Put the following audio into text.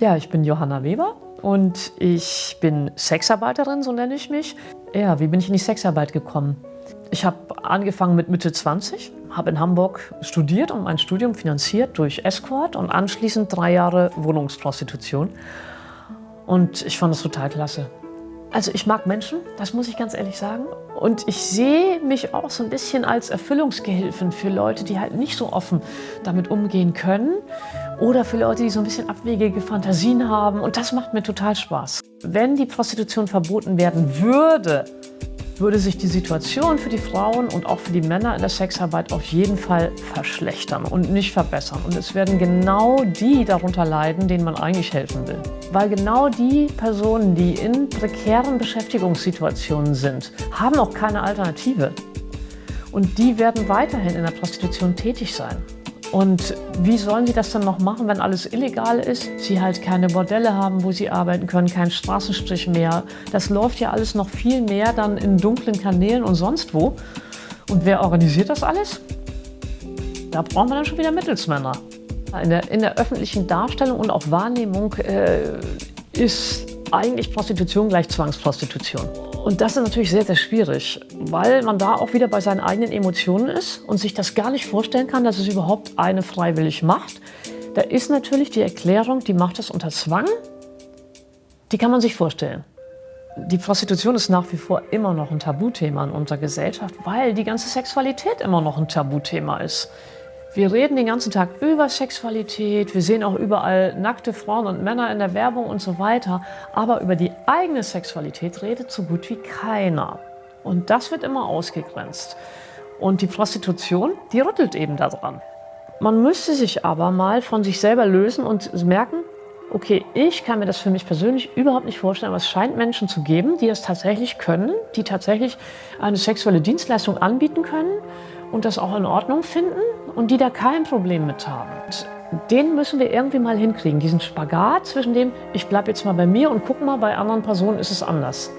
Ja, ich bin Johanna Weber und ich bin Sexarbeiterin, so nenne ich mich. Ja, wie bin ich in die Sexarbeit gekommen? Ich habe angefangen mit Mitte 20, habe in Hamburg studiert und mein Studium finanziert durch Escort und anschließend drei Jahre Wohnungsprostitution. Und ich fand das total klasse. Also ich mag Menschen, das muss ich ganz ehrlich sagen. Und ich sehe mich auch so ein bisschen als Erfüllungsgehilfen für Leute, die halt nicht so offen damit umgehen können. Oder für Leute, die so ein bisschen abwegige Fantasien haben. Und das macht mir total Spaß. Wenn die Prostitution verboten werden würde, würde sich die Situation für die Frauen und auch für die Männer in der Sexarbeit auf jeden Fall verschlechtern und nicht verbessern. Und es werden genau die darunter leiden, denen man eigentlich helfen will. Weil genau die Personen, die in prekären Beschäftigungssituationen sind, haben auch keine Alternative. Und die werden weiterhin in der Prostitution tätig sein. Und wie sollen sie das dann noch machen, wenn alles illegal ist? Sie halt keine Bordelle haben, wo sie arbeiten können, keinen Straßenstrich mehr. Das läuft ja alles noch viel mehr dann in dunklen Kanälen und sonst wo. Und wer organisiert das alles? Da brauchen wir dann schon wieder Mittelsmänner. In der, in der öffentlichen Darstellung und auch Wahrnehmung äh, ist eigentlich Prostitution gleich Zwangsprostitution. Und das ist natürlich sehr, sehr schwierig, weil man da auch wieder bei seinen eigenen Emotionen ist und sich das gar nicht vorstellen kann, dass es überhaupt eine freiwillig macht. Da ist natürlich die Erklärung, die macht das unter Zwang, die kann man sich vorstellen. Die Prostitution ist nach wie vor immer noch ein Tabuthema in unserer Gesellschaft, weil die ganze Sexualität immer noch ein Tabuthema ist. Wir reden den ganzen Tag über Sexualität, wir sehen auch überall nackte Frauen und Männer in der Werbung und so weiter, aber über die eigene Sexualität redet so gut wie keiner. Und das wird immer ausgegrenzt. Und die Prostitution, die rüttelt eben daran. Man müsste sich aber mal von sich selber lösen und merken, okay, ich kann mir das für mich persönlich überhaupt nicht vorstellen, aber es scheint Menschen zu geben, die es tatsächlich können, die tatsächlich eine sexuelle Dienstleistung anbieten können und das auch in Ordnung finden und die da kein Problem mit haben. Den müssen wir irgendwie mal hinkriegen, diesen Spagat zwischen dem, ich bleibe jetzt mal bei mir und guck mal, bei anderen Personen ist es anders.